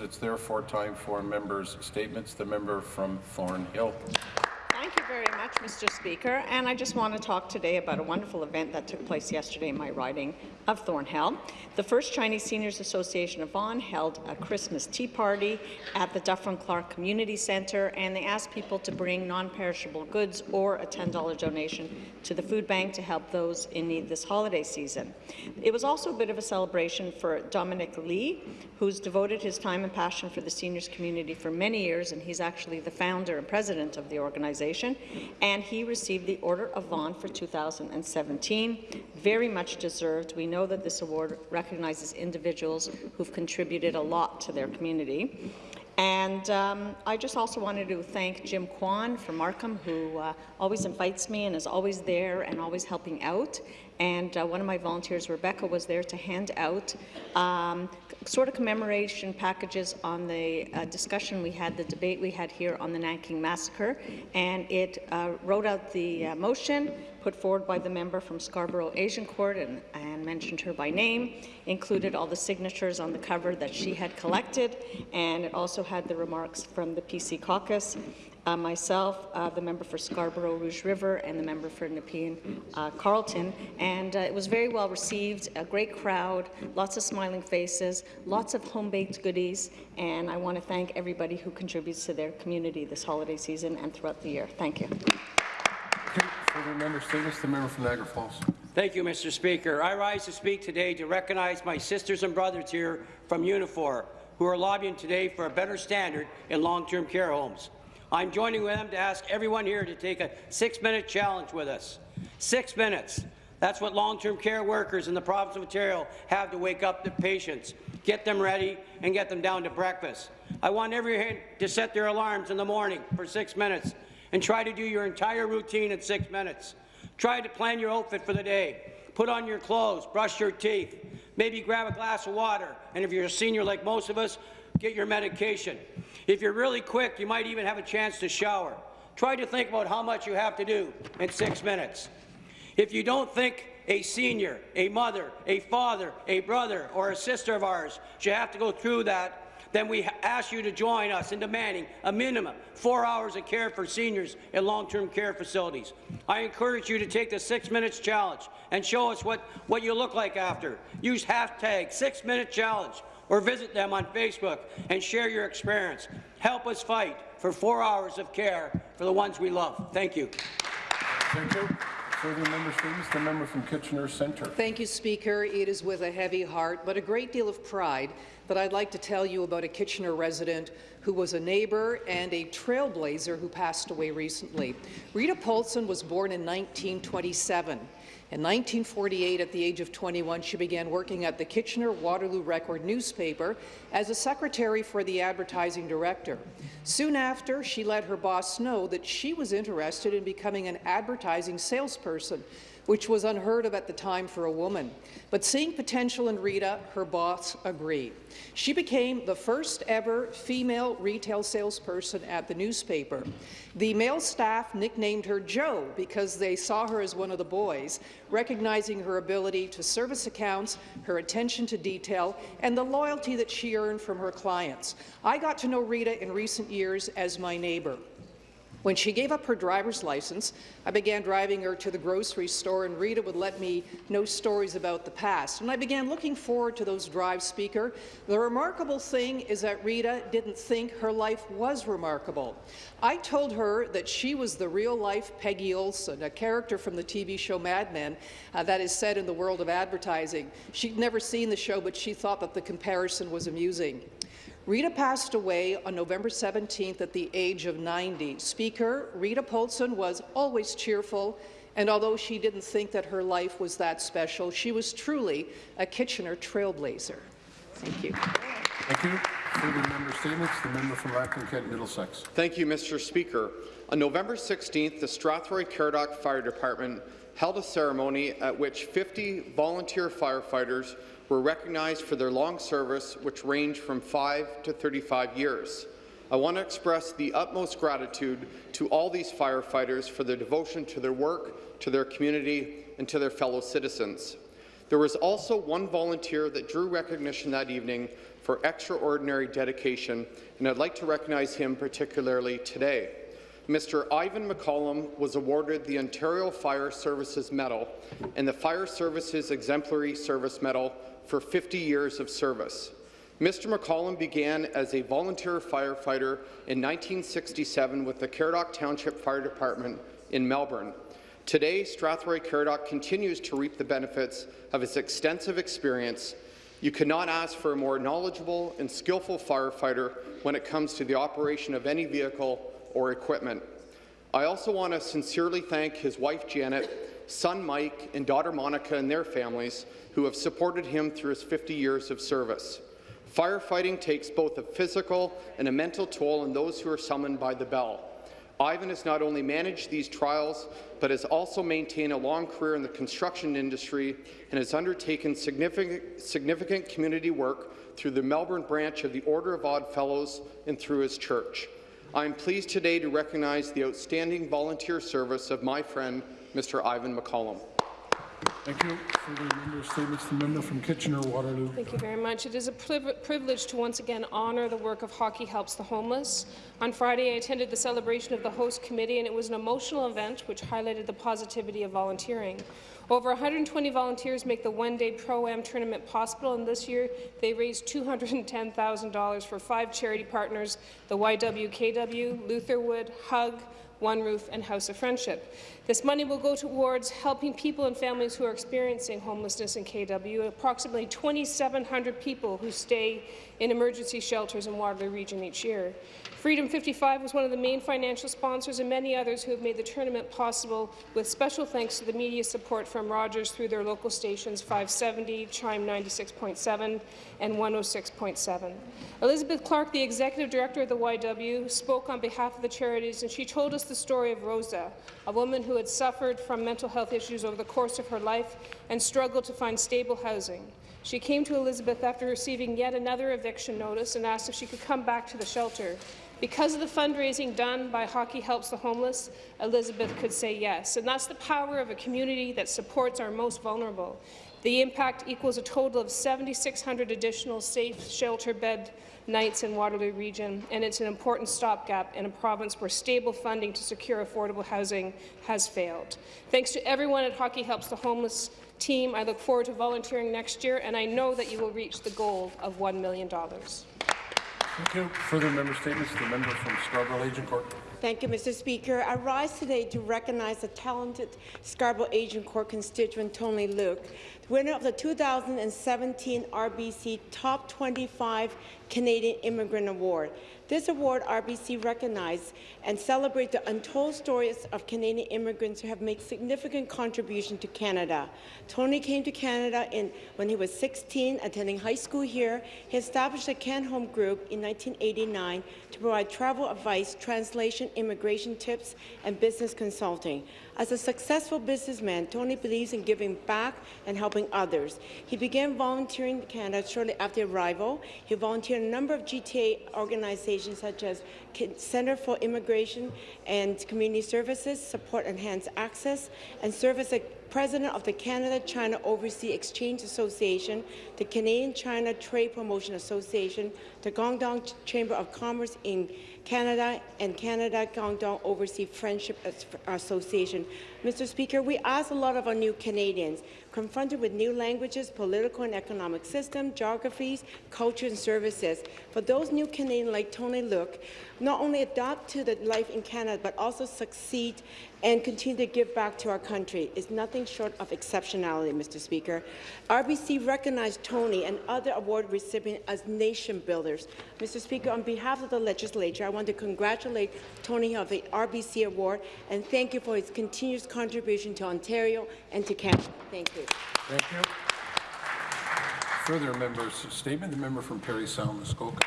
It's therefore time for members' statements. The member from Thornhill. Mr. Speaker. And I just want to talk today about a wonderful event that took place yesterday in my riding of Thornhill. The First Chinese Seniors Association of Vaughan held a Christmas tea party at the Dufferin Clark Community Centre, and they asked people to bring non-perishable goods or a $10 donation to the food bank to help those in need this holiday season. It was also a bit of a celebration for Dominic Lee, who's devoted his time and passion for the seniors community for many years, and he's actually the founder and president of the organization, and he received the Order of Vaughan for 2017. Very much deserved. We know that this award recognizes individuals who've contributed a lot to their community. And um, I just also wanted to thank Jim Kwan from Markham, who uh, always invites me and is always there and always helping out. And uh, one of my volunteers, Rebecca, was there to hand out um, sort of commemoration packages on the uh, discussion we had, the debate we had here on the Nanking Massacre. And it uh, wrote out the uh, motion put forward by the member from Scarborough Agincourt and, and mentioned her by name, included all the signatures on the cover that she had collected, and it also had the remarks from the PC caucus uh, myself, uh, the member for Scarborough Rouge River, and the member for Nepean uh, Carleton. And uh, it was very well received, a great crowd, lots of smiling faces, lots of home-baked goodies, and I want to thank everybody who contributes to their community this holiday season and throughout the year. Thank you. Further member statements. The member from Niagara Falls. Thank you, Mr. Speaker. I rise to speak today to recognize my sisters and brothers here from Unifor, who are lobbying today for a better standard in long-term care homes. I'm joining with them to ask everyone here to take a six-minute challenge with us. Six minutes. That's what long-term care workers in the province of Ontario have to wake up the patients, get them ready, and get them down to breakfast. I want everyone to set their alarms in the morning for six minutes and try to do your entire routine in six minutes. Try to plan your outfit for the day. Put on your clothes, brush your teeth, maybe grab a glass of water, and if you're a senior like most of us, get your medication. If you're really quick, you might even have a chance to shower. Try to think about how much you have to do in six minutes. If you don't think a senior, a mother, a father, a brother, or a sister of ours should have to go through that then we ask you to join us in demanding a minimum four hours of care for seniors in long-term care facilities. I encourage you to take the six minutes challenge and show us what, what you look like after. Use hashtag six minute challenge or visit them on Facebook and share your experience. Help us fight for four hours of care for the ones we love. Thank you. Thank you. Further member statements. The member from Kitchener Centre. Thank you, Speaker. It is with a heavy heart, but a great deal of pride that I'd like to tell you about a Kitchener resident who was a neighbour and a trailblazer who passed away recently. Rita Paulson was born in 1927. In 1948, at the age of 21, she began working at the Kitchener-Waterloo Record newspaper as a secretary for the advertising director. Soon after, she let her boss know that she was interested in becoming an advertising salesperson, which was unheard of at the time for a woman. But seeing potential in Rita, her boss agreed. She became the first ever female retail salesperson at the newspaper. The male staff nicknamed her Joe because they saw her as one of the boys, recognizing her ability to service accounts, her attention to detail, and the loyalty that she earned from her clients. I got to know Rita in recent years as my neighbour. When she gave up her driver's license, I began driving her to the grocery store, and Rita would let me know stories about the past. And I began looking forward to those drives, Speaker. The remarkable thing is that Rita didn't think her life was remarkable. I told her that she was the real-life Peggy Olson, a character from the TV show Mad Men uh, that is set in the world of advertising. She'd never seen the show, but she thought that the comparison was amusing. Rita passed away on November 17th at the age of 90. Speaker, Rita Polson was always cheerful, and although she didn't think that her life was that special, she was truly a Kitchener trailblazer. Thank you. Thank you. Further member statements. The member from Lambton Kent Middlesex. Thank you, Mr. Speaker. On November 16th, the Strathroy Caradoc Fire Department held a ceremony at which 50 volunteer firefighters were recognized for their long service, which ranged from 5 to 35 years. I want to express the utmost gratitude to all these firefighters for their devotion to their work, to their community, and to their fellow citizens. There was also one volunteer that drew recognition that evening for extraordinary dedication, and I'd like to recognize him particularly today. Mr. Ivan McCollum was awarded the Ontario Fire Services Medal and the Fire Services Exemplary Service Medal for 50 years of service. Mr. McCollum began as a volunteer firefighter in 1967 with the Caradoc Township Fire Department in Melbourne. Today, Strathroy Caradoc continues to reap the benefits of his extensive experience. You cannot ask for a more knowledgeable and skillful firefighter when it comes to the operation of any vehicle or equipment. I also want to sincerely thank his wife Janet, son Mike, and daughter Monica and their families who have supported him through his 50 years of service. Firefighting takes both a physical and a mental toll on those who are summoned by the bell. Ivan has not only managed these trials, but has also maintained a long career in the construction industry and has undertaken significant, significant community work through the Melbourne branch of the Order of Odd Fellows and through his church. I am pleased today to recognize the outstanding volunteer service of my friend, Mr. Ivan McCollum. Thank you. Further member statements, the member from Kitchener-Waterloo. Thank you very much. It is a priv- privilege to once again honour the work of Hockey Helps the Homeless. On Friday, I attended the celebration of the host committee, and it was an emotional event which highlighted the positivity of volunteering. Over 120 volunteers make the one-day Pro-Am tournament possible, and this year they raised $210,000 for five charity partners, the YWKW, Lutherwood, Hug, one Roof and House of Friendship. This money will go towards helping people and families who are experiencing homelessness in KW, approximately 2,700 people who stay in emergency shelters in Waterloo Region each year. Freedom 55 was one of the main financial sponsors and many others who have made the tournament possible with special thanks to the media support from Rogers through their local stations 570, CHYM 96.7 and 106.7. Elizabeth Clarke, the executive director of the YW, spoke on behalf of the charities and she told us the story of Rosa, a woman who had suffered from mental health issues over the course of her life and struggled to find stable housing. She came to Elizabeth after receiving yet another eviction notice and asked if she could come back to the shelter. Because of the fundraising done by Hockey Helps the Homeless, Elizabeth could say yes. And that's the power of a community that supports our most vulnerable. The impact equals a total of 7,600 additional safe shelter bed nights in Waterloo Region, and it's an important stopgap in a province where stable funding to secure affordable housing has failed. Thanks to everyone at Hockey Helps the Homeless team, I look forward to volunteering next year, and I know that you will reach the goal of $1 million. Thank you. Further member statements, the member from Scarborough Agincourt. Thank you, Mr. Speaker. I rise today to recognize the talented Scarborough Agincourt constituent Tony Luke, winner of the 2017 RBC Top 25 Canadian Immigrant Award. This award, RBC recognized and celebrate the untold stories of Canadian immigrants who have made significant contribution to Canada. Tony came to Canada in, when he was 16, attending high school here. He established the Can Home Group in 1989 to provide travel advice, translation, immigration tips, and business consulting. As a successful businessman, Tony believes in giving back and helping others. He began volunteering in Canada shortly after arrival. He volunteered in a number of GTA organizations such as Center for Immigration and Community Services, Support Enhanced Access, and a President of the Canada-China Overseas Exchange Association, the Canadian-China Trade Promotion Association, the Guangdong Chamber of Commerce in Canada, and Canada-Guangdong Overseas Friendship Association. Mr. Speaker, we ask a lot of our new Canadians, confronted with new languages, political and economic systems, geographies, culture and services. For those new Canadians like Tony Luke, not only adapt to the life in Canada, but also succeed and continue to give back to our country is nothing short of exceptionality, Mr. Speaker. RBC recognized Tony and other award recipients as nation builders. Mr. Speaker, on behalf of the legislature, I want to congratulate Tony of the RBC Award and thank you for his continuous contribution to Ontario and to Canada. Thank you. Thank you. Further members' statement, the member from Parry Sound, Muskoka.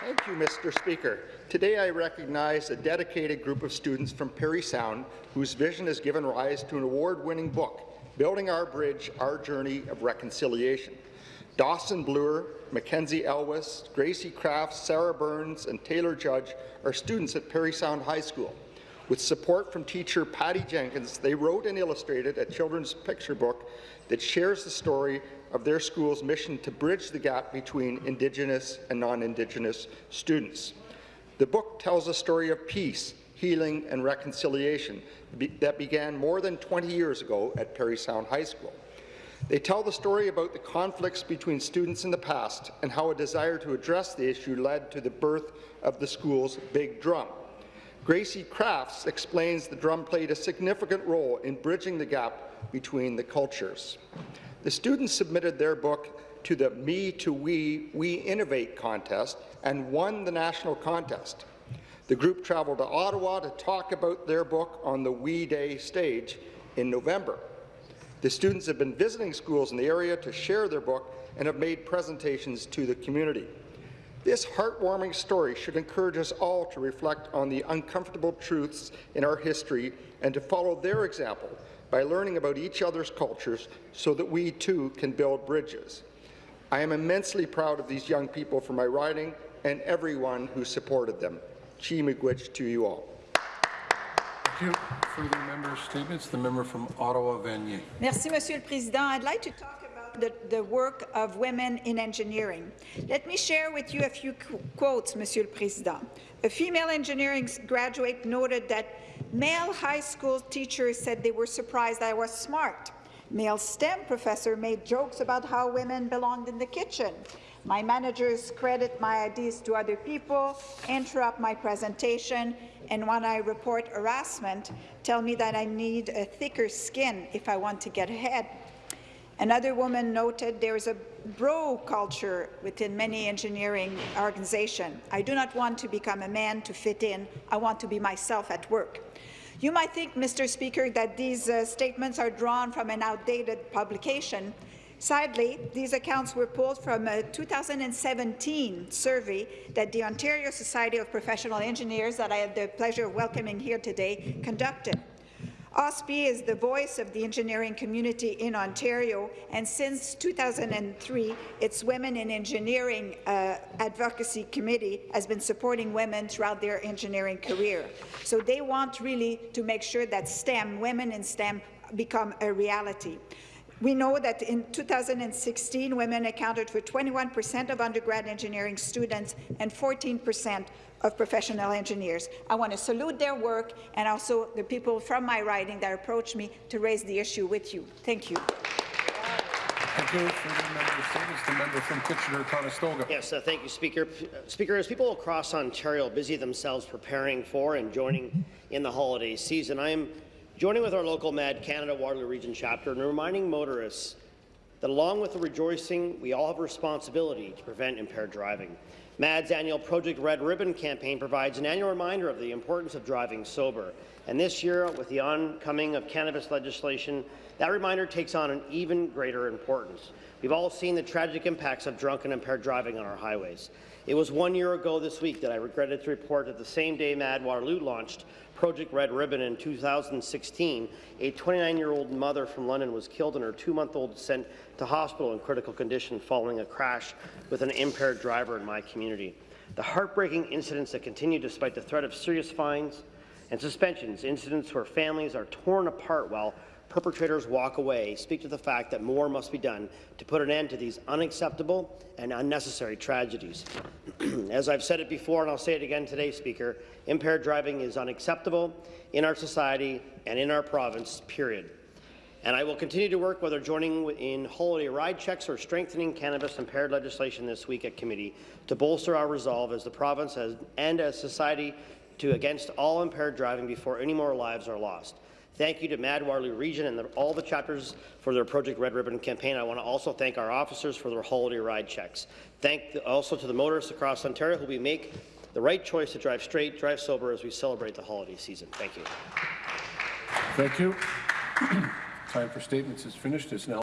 Thank you, Mr. Speaker. Today I recognize a dedicated group of students from Parry Sound whose vision has given rise to an award-winning book, Building Our Bridge, Our Journey of Reconciliation. Dawson Bluer, Mackenzie Elwes, Gracie Kraft, Sarah Burns, and Taylor Judge are students at Parry Sound High School. With support from teacher Patty Jenkins, they wrote and illustrated a children's picture book that shares the story of their school's mission to bridge the gap between Indigenous and non-Indigenous students. The book tells a story of peace, healing and reconciliation that began more than 20 years ago at Parry Sound High School. They tell the story about the conflicts between students in the past and how a desire to address the issue led to the birth of the school's Big Drum. Gracie Crafts explains the drum played a significant role in bridging the gap between the cultures. The students submitted their book to the Me to We, We Innovate contest and won the national contest. The group traveled to Ottawa to talk about their book on the We Day stage in November. The students have been visiting schools in the area to share their book and have made presentations to the community. This heartwarming story should encourage us all to reflect on the uncomfortable truths in our history and to follow their example by learning about each other's cultures so that we too can build bridges. I am immensely proud of these young people for my riding and everyone who supported them. Chi miigwech to you all. Thank you. Further member statements, the member from Ottawa Vanier. Merci, Monsieur le Président. I'd like to talk about the, the work of women in engineering. Let me share with you a few qu quotes, Monsieur le Président. A female engineering graduate noted that male high school teachers said they were surprised I was smart. Male STEM professor made jokes about how women belonged in the kitchen. My managers credit my ideas to other people, interrupt my presentation, and when I report harassment, tell me that I need a thicker skin if I want to get ahead. Another woman noted there is a bro culture within many engineering organizations. I do not want to become a man to fit in. I want to be myself at work. You might think, Mr. Speaker, that these uh, statements are drawn from an outdated publication. Sadly, these accounts were pulled from a 2017 survey that the Ontario Society of Professional Engineers, that I have the pleasure of welcoming here today, conducted. OSPE is the voice of the engineering community in Ontario, and since 2003, its Women in Engineering uh, Advocacy Committee has been supporting women throughout their engineering career. So they want really to make sure that STEM, women in STEM, become a reality. We know that in 2016, women accounted for 21 percent of undergrad engineering students and 14 percent of professional engineers. I want to salute their work and also the people from my riding that approached me to raise the issue with you. Thank you. Thank you. Further member statements, the member from Kitchener-Conestoga. Yes, uh, thank you, Speaker. P uh, Speaker, as people across Ontario busy themselves preparing for and joining in the holiday season, I am joining with our local MADD Canada Waterloo Region chapter and reminding motorists that along with the rejoicing, we all have a responsibility to prevent impaired driving. MADD's annual Project Red Ribbon campaign provides an annual reminder of the importance of driving sober. And this year, with the oncoming of cannabis legislation, that reminder takes on an even greater importance. We've all seen the tragic impacts of drunk and impaired driving on our highways. It was one year ago this week that I regretted to report that the same day MADD Waterloo launched Project Red Ribbon in 2016, a 29-year-old mother from London was killed and her two-month-old sent to hospital in critical condition following a crash with an impaired driver in my community. The heartbreaking incidents that continue despite the threat of serious fines and suspensions, incidents where families are torn apart while perpetrators walk away speak to the fact that more must be done to put an end to these unacceptable and unnecessary tragedies. As I've said it before, and I'll say it again today, Speaker, impaired driving is unacceptable in our society and in our province, period. And I will continue to work, whether joining in holiday ride checks or strengthening cannabis impaired legislation this week at committee, to bolster our resolve as the province has, and as society to against all impaired driving before any more lives are lost. Thank you to MADD Waterloo Region and the, all the chapters for their Project Red Ribbon campaign. I want to also thank our officers for their holiday ride checks. Thank the, also to the motorists across Ontario who we make the right choice to drive straight, drive sober as we celebrate the holiday season. Thank you. Thank you. Time for statements is finished. It's now